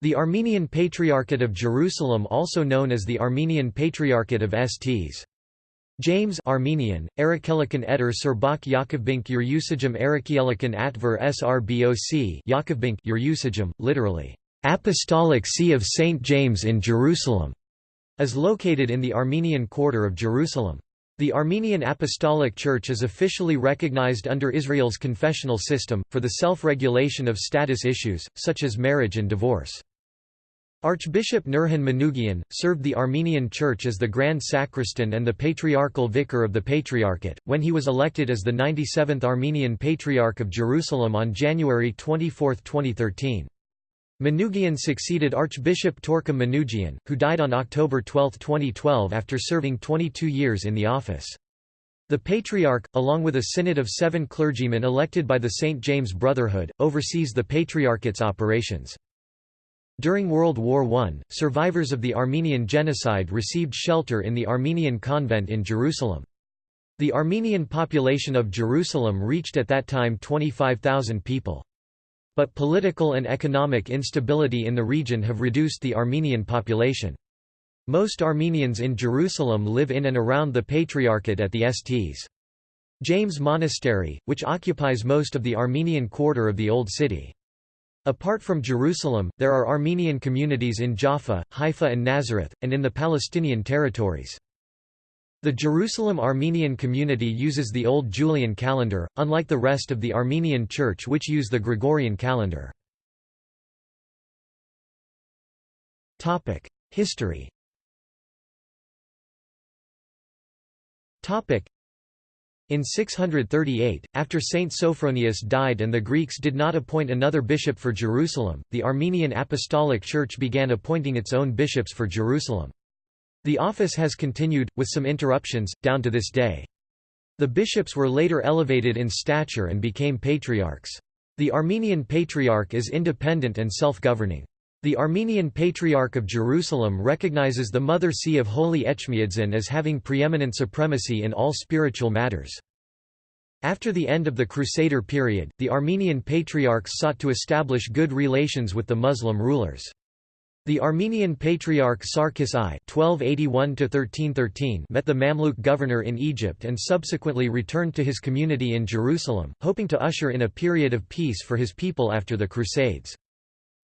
The Armenian Patriarchate of Jerusalem also known as the Armenian Patriarchate of Sts. James Armenian, Erekelikan Eder Serbak Yakovbink Yerusajim Erekielikan Atver Srboc Yakovbink Yerusajim, literally, Apostolic See of St. James in Jerusalem, is located in the Armenian quarter of Jerusalem. The Armenian Apostolic Church is officially recognized under Israel's confessional system, for the self-regulation of status issues, such as marriage and divorce. Archbishop Nurhan Manougian, served the Armenian Church as the Grand Sacristan and the Patriarchal Vicar of the Patriarchate, when he was elected as the 97th Armenian Patriarch of Jerusalem on January 24, 2013. Manougian succeeded Archbishop Torkom Manougian, who died on October 12, 2012 after serving 22 years in the office. The Patriarch, along with a synod of seven clergymen elected by the St. James Brotherhood, oversees the Patriarchate's operations. During World War I, survivors of the Armenian genocide received shelter in the Armenian convent in Jerusalem. The Armenian population of Jerusalem reached at that time 25,000 people. But political and economic instability in the region have reduced the Armenian population. Most Armenians in Jerusalem live in and around the Patriarchate at the Sts. James Monastery, which occupies most of the Armenian quarter of the Old City. Apart from Jerusalem, there are Armenian communities in Jaffa, Haifa and Nazareth, and in the Palestinian territories. The Jerusalem Armenian community uses the Old Julian calendar, unlike the rest of the Armenian Church which use the Gregorian calendar. History in 638, after Saint Sophronius died and the Greeks did not appoint another bishop for Jerusalem, the Armenian Apostolic Church began appointing its own bishops for Jerusalem. The office has continued, with some interruptions, down to this day. The bishops were later elevated in stature and became patriarchs. The Armenian Patriarch is independent and self-governing. The Armenian Patriarch of Jerusalem recognizes the Mother See of Holy Etchmiadzin as having preeminent supremacy in all spiritual matters. After the end of the Crusader period, the Armenian patriarchs sought to establish good relations with the Muslim rulers. The Armenian Patriarch Sarkis I (1281–1313) met the Mamluk governor in Egypt and subsequently returned to his community in Jerusalem, hoping to usher in a period of peace for his people after the Crusades.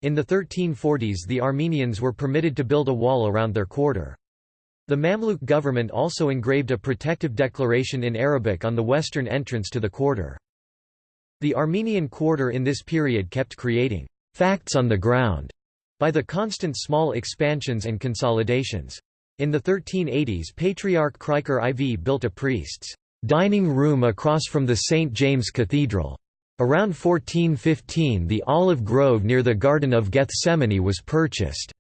In the 1340s the Armenians were permitted to build a wall around their quarter. The Mamluk government also engraved a protective declaration in Arabic on the western entrance to the quarter. The Armenian quarter in this period kept creating «facts on the ground» by the constant small expansions and consolidations. In the 1380s Patriarch Krikor IV built a priest's «dining room across from the St. James Cathedral» Around 1415 the olive grove near the Garden of Gethsemane was purchased.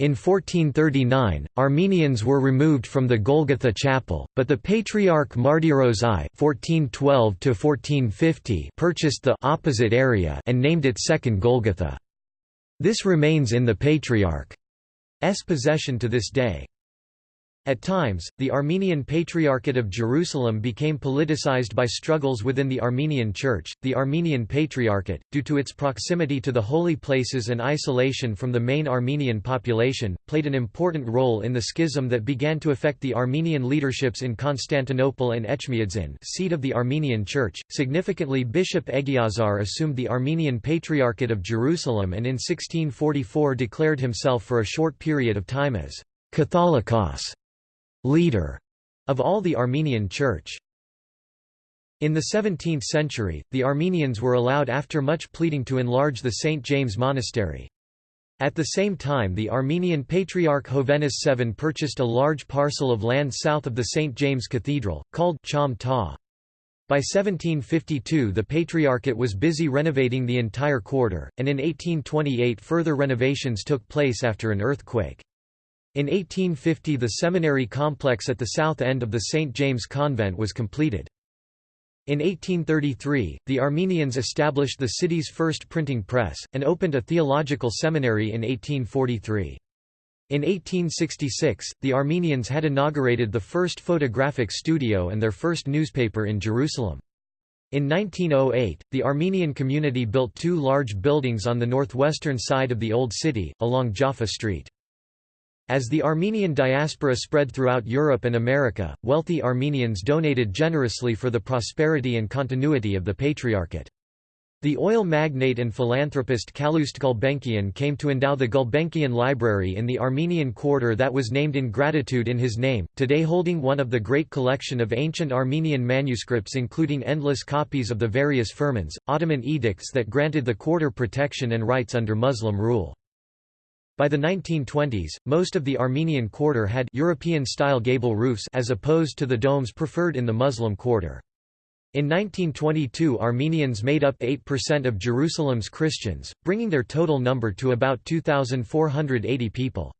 In 1439, Armenians were removed from the Golgotha Chapel, but the Patriarch Martyros I (1412–1450) purchased the opposite area and named it Second Golgotha. This remains in the Patriarch's possession to this day. At times, the Armenian Patriarchate of Jerusalem became politicized by struggles within the Armenian Church. The Armenian Patriarchate, due to its proximity to the holy places and isolation from the main Armenian population, played an important role in the schism that began to affect the Armenian leaderships in Constantinople and Etchmiadzin, seat of the Armenian Church. Significantly, Bishop Egiazar assumed the Armenian Patriarchate of Jerusalem and in 1644 declared himself for a short period of time as Catholicos leader of all the Armenian Church. In the 17th century, the Armenians were allowed after much pleading to enlarge the St. James Monastery. At the same time the Armenian Patriarch Hovhannes VII purchased a large parcel of land south of the St. James Cathedral, called Cham Ta. By 1752 the Patriarchate was busy renovating the entire quarter, and in 1828 further renovations took place after an earthquake. In 1850 the seminary complex at the south end of the St. James Convent was completed. In 1833, the Armenians established the city's first printing press, and opened a theological seminary in 1843. In 1866, the Armenians had inaugurated the first photographic studio and their first newspaper in Jerusalem. In 1908, the Armenian community built two large buildings on the northwestern side of the Old City, along Jaffa Street. As the Armenian diaspora spread throughout Europe and America, wealthy Armenians donated generously for the prosperity and continuity of the Patriarchate. The oil magnate and philanthropist Calouste Gulbenkian came to endow the Gulbenkian Library in the Armenian quarter that was named in gratitude in his name, today holding one of the great collection of ancient Armenian manuscripts including endless copies of the various firmans, Ottoman edicts that granted the quarter protection and rights under Muslim rule. By the 1920s, most of the Armenian quarter had European-style gable roofs as opposed to the domes preferred in the Muslim quarter. In 1922 Armenians made up 8% of Jerusalem's Christians, bringing their total number to about 2,480 people.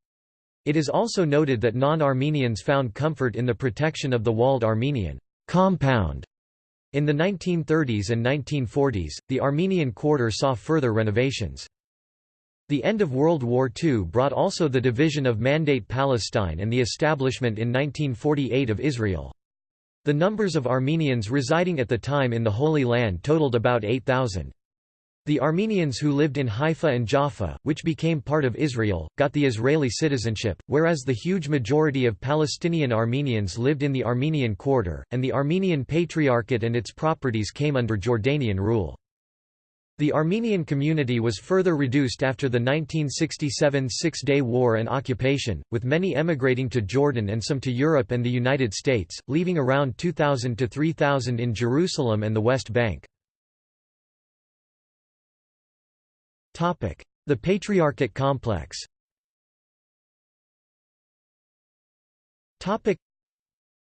It is also noted that non-Armenians found comfort in the protection of the walled Armenian compound. In the 1930s and 1940s, the Armenian quarter saw further renovations. The end of World War II brought also the division of Mandate Palestine and the establishment in 1948 of Israel. The numbers of Armenians residing at the time in the Holy Land totaled about 8,000. The Armenians who lived in Haifa and Jaffa, which became part of Israel, got the Israeli citizenship, whereas the huge majority of Palestinian Armenians lived in the Armenian quarter, and the Armenian Patriarchate and its properties came under Jordanian rule. The Armenian community was further reduced after the 1967 Six-Day War and occupation, with many emigrating to Jordan and some to Europe and the United States, leaving around 2,000 to 3,000 in Jerusalem and the West Bank. The Patriarchate complex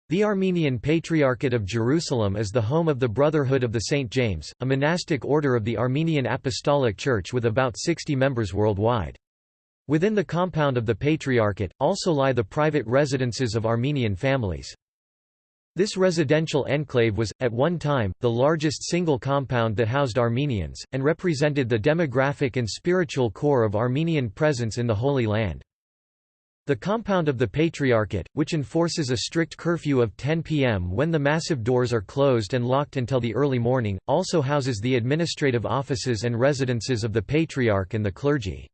the Armenian Patriarchate of Jerusalem is the home of the Brotherhood of the St. James, a monastic order of the Armenian Apostolic Church with about 60 members worldwide. Within the compound of the Patriarchate, also lie the private residences of Armenian families. This residential enclave was, at one time, the largest single compound that housed Armenians, and represented the demographic and spiritual core of Armenian presence in the Holy Land. The compound of the Patriarchate, which enforces a strict curfew of 10 p.m. when the massive doors are closed and locked until the early morning, also houses the administrative offices and residences of the Patriarch and the clergy.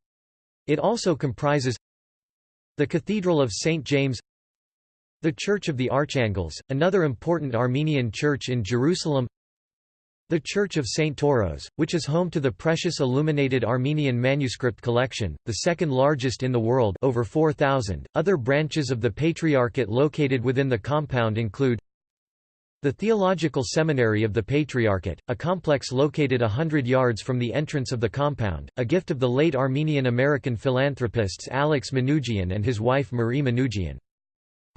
It also comprises the Cathedral of St. James the Church of the Archangels, another important Armenian church in Jerusalem the Church of St. Toros, which is home to the precious illuminated Armenian manuscript collection, the second largest in the world over 4,000. Other branches of the Patriarchate located within the compound include the Theological Seminary of the Patriarchate, a complex located a hundred yards from the entrance of the compound, a gift of the late Armenian-American philanthropists Alex Manoogian and his wife Marie Manoogian.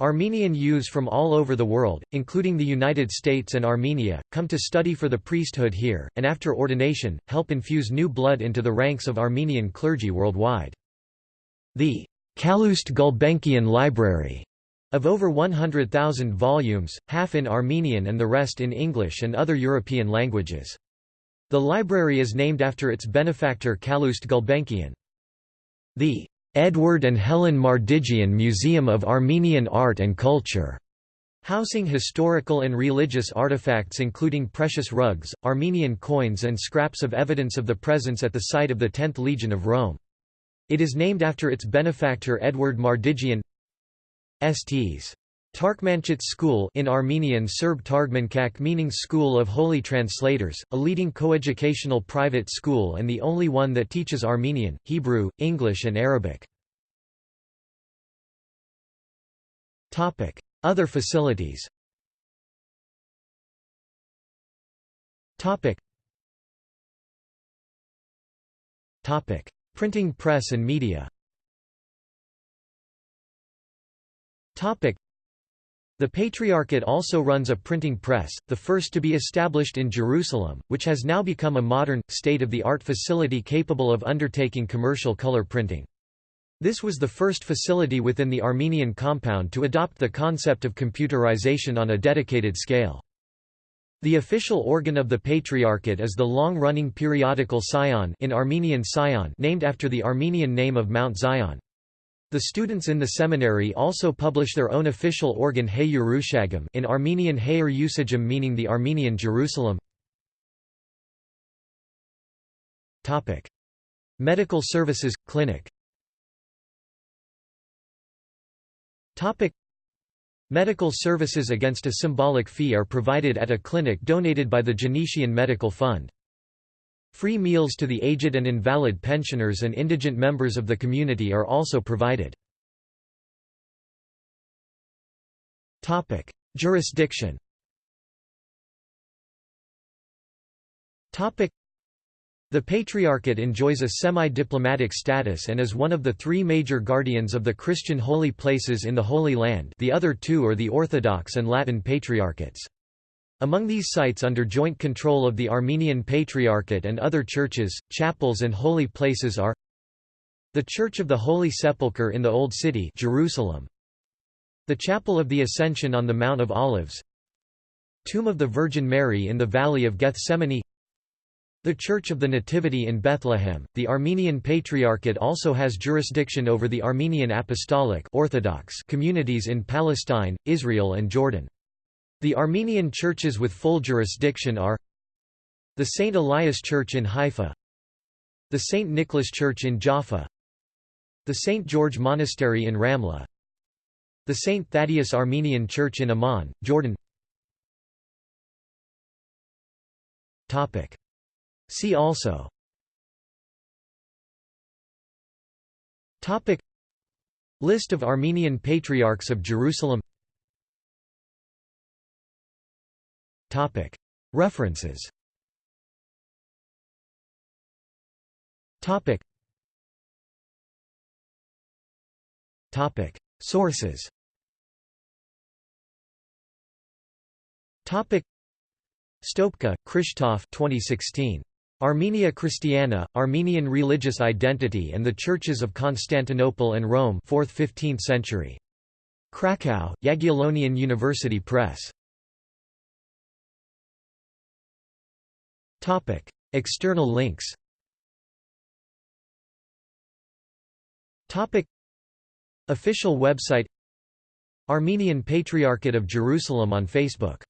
Armenian youths from all over the world, including the United States and Armenia, come to study for the priesthood here, and after ordination, help infuse new blood into the ranks of Armenian clergy worldwide. The Calouste Gulbenkian Library of over 100,000 volumes, half in Armenian and the rest in English and other European languages. The library is named after its benefactor Calouste Gulbenkian. The Edward and Helen Mardigian Museum of Armenian Art and Culture, housing historical and religious artifacts including precious rugs, Armenian coins and scraps of evidence of the presence at the site of the 10th Legion of Rome. It is named after its benefactor Edward Mardigian Sts. Tarkmanchits School in Armenian Serb Targmankak meaning School of Holy Translators, a leading coeducational private school and the only one that teaches Armenian, Hebrew, English and Arabic. Other facilities Printing press and media the Patriarchate also runs a printing press, the first to be established in Jerusalem, which has now become a modern, state-of-the-art facility capable of undertaking commercial color printing. This was the first facility within the Armenian compound to adopt the concept of computerization on a dedicated scale. The official organ of the Patriarchate is the long-running periodical Sion in Armenian Sion named after the Armenian name of Mount Zion. The students in the seminary also publish their own official organ Hey Yerushagim in Armenian Heyer Usagim meaning the Armenian Jerusalem. Medical Services – Clinic Medical services against a symbolic fee are provided at a clinic donated by the Genetian Medical Fund. Free meals to the aged and invalid pensioners and indigent members of the community are also provided. Jurisdiction the Patriarchate enjoys a semi-diplomatic status and is one of the three major guardians of the Christian holy places in the Holy Land the other two are the Orthodox and Latin Patriarchates. Among these sites under joint control of the Armenian Patriarchate and other churches, chapels and holy places are the Church of the Holy Sepulchre in the Old City Jerusalem, the Chapel of the Ascension on the Mount of Olives. Tomb of the Virgin Mary in the Valley of Gethsemane. The Church of the Nativity in Bethlehem, the Armenian Patriarchate also has jurisdiction over the Armenian Apostolic Orthodox communities in Palestine, Israel and Jordan. The Armenian churches with full jurisdiction are the St. Elias Church in Haifa the St. Nicholas Church in Jaffa the St. George Monastery in Ramla the St. Thaddeus Armenian Church in Amman, Jordan See also List of Armenian Patriarchs of Jerusalem References. Sources. Stopka, Krzysztof 2016 Armenia Christiana, Armenian religious identity and the churches of Constantinople and Rome 4th–15th century. Krakow, Jagiellonian University Press. External links. Official website. Armenian Patriarchate of Jerusalem on Facebook